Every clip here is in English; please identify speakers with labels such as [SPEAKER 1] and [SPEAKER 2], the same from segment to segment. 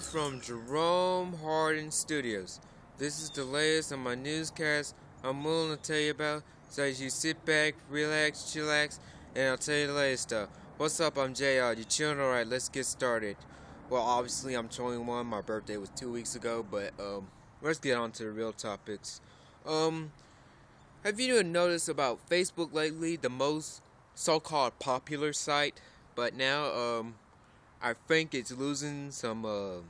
[SPEAKER 1] from Jerome Hardin Studios. This is the latest on my newscast I'm willing to tell you about, so as you sit back, relax, chillax, and I'll tell you the latest stuff. What's up, I'm JR. You chilling? Alright, let's get started. Well, obviously, I'm 21. My birthday was two weeks ago, but um, let's get on to the real topics. Um, have you noticed about Facebook lately, the most so-called popular site, but now um, I think it's losing some uh,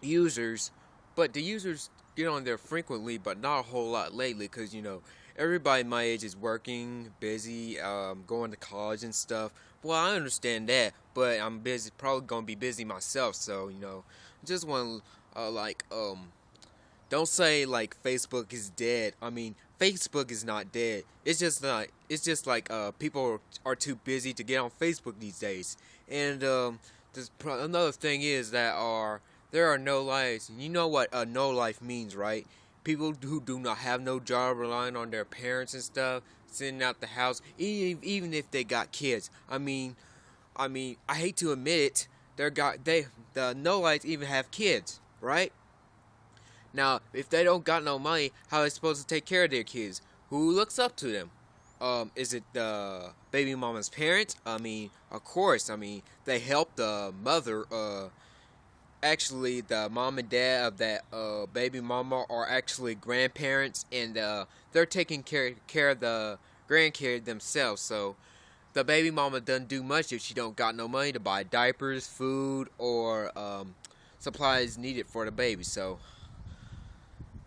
[SPEAKER 1] users, but the users get on there frequently, but not a whole lot lately, because you know everybody my age is working, busy, um, going to college and stuff. Well, I understand that, but I'm busy, probably gonna be busy myself. So you know, just want to uh, like um, don't say like Facebook is dead. I mean, Facebook is not dead. It's just not. It's just like uh, people are, too busy to get on Facebook these days, and um, this, another thing is that are there are no lives. You know what a no life means, right? People who do not have no job, relying on their parents and stuff, sitting out the house, even even if they got kids. I mean, I mean, I hate to admit it, they got they the no lives even have kids, right? Now, if they don't got no money, how are they supposed to take care of their kids? Who looks up to them? Um, is it the baby mama's parents? I mean, of course. I mean, they help the mother. Uh, actually, the mom and dad of that uh, baby mama are actually grandparents, and uh, they're taking care care of the grandkids themselves. So the baby mama doesn't do much if she don't got no money to buy diapers, food, or um, supplies needed for the baby. So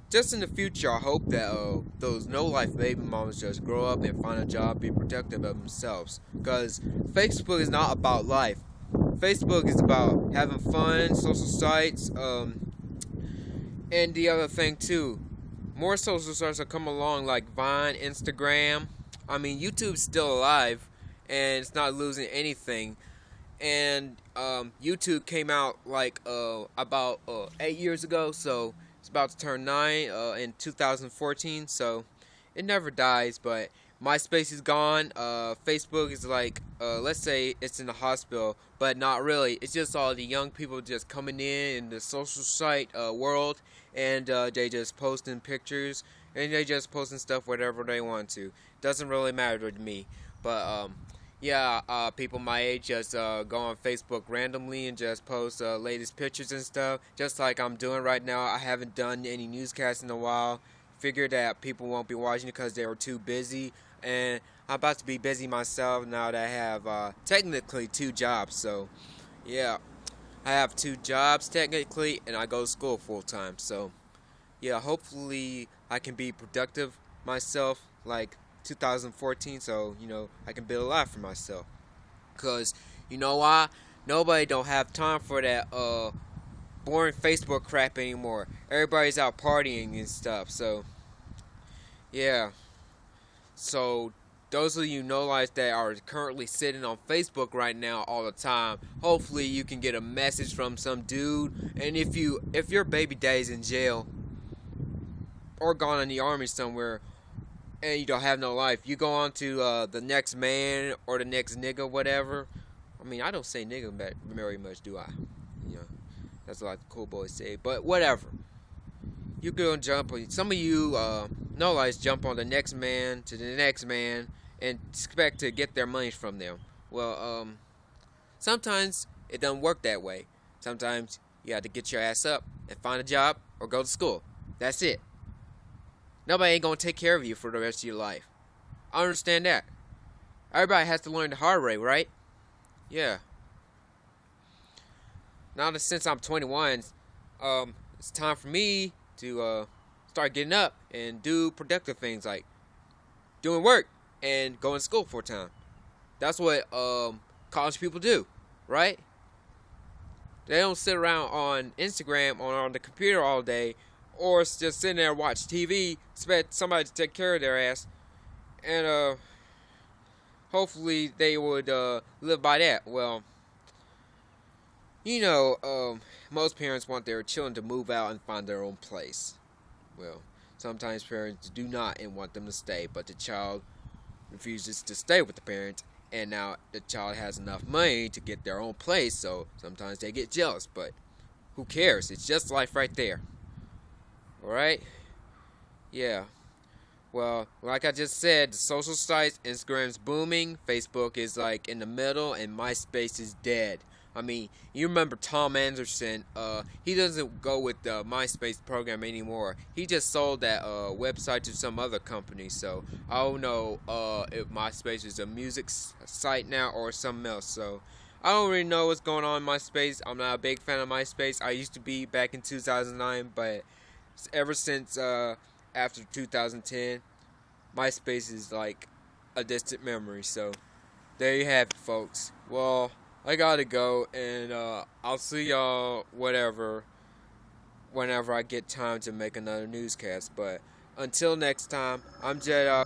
[SPEAKER 1] just in the future, I hope that uh, those no-life baby mamas just grow up and find a job, be protective of themselves. Because Facebook is not about life. Facebook is about having fun, social sites, um, and the other thing too. More social sites are coming along like Vine, Instagram. I mean, YouTube's still alive, and it's not losing anything. And um, YouTube came out like uh, about uh, eight years ago, so it's about to turn 9 uh, in 2014, so it never dies, but MySpace is gone. Uh, Facebook is like, uh, let's say it's in the hospital, but not really. It's just all the young people just coming in in the social site uh, world, and uh, they just posting pictures, and they just posting stuff whatever they want to. Doesn't really matter to me, but um, yeah, uh, people my age just uh, go on Facebook randomly and just post uh, latest pictures and stuff, just like I'm doing right now. I haven't done any newscasts in a while. Figured that people won't be watching because they were too busy, and I'm about to be busy myself now that I have uh, technically two jobs. So, yeah, I have two jobs technically, and I go to school full time. So, yeah, hopefully I can be productive myself, like 2014 so you know I can build a life for myself. Cuz you know why? Nobody don't have time for that uh boring Facebook crap anymore. Everybody's out partying and stuff so yeah. So those of you know lives that are currently sitting on Facebook right now all the time hopefully you can get a message from some dude. And if you if your baby daddy's in jail or gone in the army somewhere and you don't have no life. You go on to uh, the next man or the next nigga, whatever. I mean, I don't say nigga very much, do I? You know, that's the cool boys say. But whatever. You go and jump. On some of you uh, no lies jump on the next man to the next man and expect to get their money from them. Well, um, sometimes it doesn't work that way. Sometimes you have to get your ass up and find a job or go to school. That's it. Nobody ain't gonna take care of you for the rest of your life. I understand that. Everybody has to learn the hard way, right? Yeah. Now that since I'm 21, um, it's time for me to uh, start getting up and do productive things like doing work and going to school for time. That's what um, college people do, right? They don't sit around on Instagram or on the computer all day or just sitting there watch TV, expect somebody to take care of their ass, and uh, hopefully they would uh, live by that. Well, you know, um, most parents want their children to move out and find their own place. Well, sometimes parents do not and want them to stay, but the child refuses to stay with the parent, and now the child has enough money to get their own place, so sometimes they get jealous, but who cares? It's just life right there. Alright? Yeah. Well, like I just said, social sites, Instagram's booming, Facebook is like in the middle, and MySpace is dead. I mean, you remember Tom Anderson? Uh, he doesn't go with the MySpace program anymore. He just sold that uh, website to some other company. So I don't know uh, if MySpace is a music site now or something else. So I don't really know what's going on in MySpace. I'm not a big fan of MySpace. I used to be back in 2009, but ever since uh, after 2010, MySpace is like a distant memory. So there you have it, folks. Well. I gotta go, and uh, I'll see y'all whatever whenever I get time to make another newscast. But until next time, I'm Jedi.